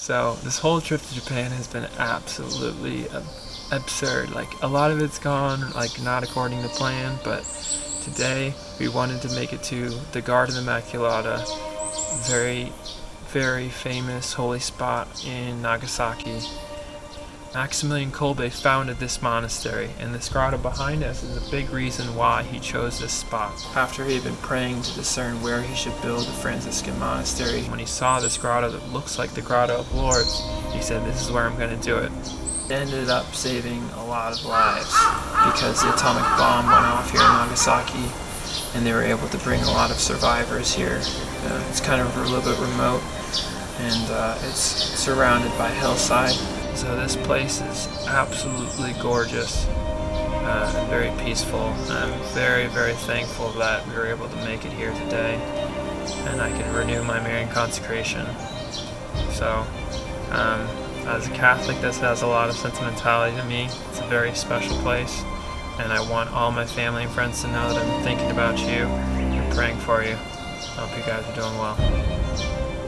So this whole trip to Japan has been absolutely absurd. Like a lot of it's gone like not according to plan, but today we wanted to make it to the Garden Immaculata, very, very famous holy spot in Nagasaki. Maximilian Kolbe founded this monastery, and this grotto behind us is a big reason why he chose this spot. After he had been praying to discern where he should build a Franciscan monastery, when he saw this grotto that looks like the Grotto of Lourdes, he said, this is where I'm going to do it. It ended up saving a lot of lives because the atomic bomb went off here in Nagasaki and they were able to bring a lot of survivors here. Uh, it's kind of a little bit remote and uh, it's surrounded by hillside so this place is absolutely gorgeous uh, and very peaceful. I'm very, very thankful that we were able to make it here today and I can renew my Marian consecration. So, um, as a Catholic, this has a lot of sentimentality to me. It's a very special place and I want all my family and friends to know that I'm thinking about you and praying for you. I hope you guys are doing well.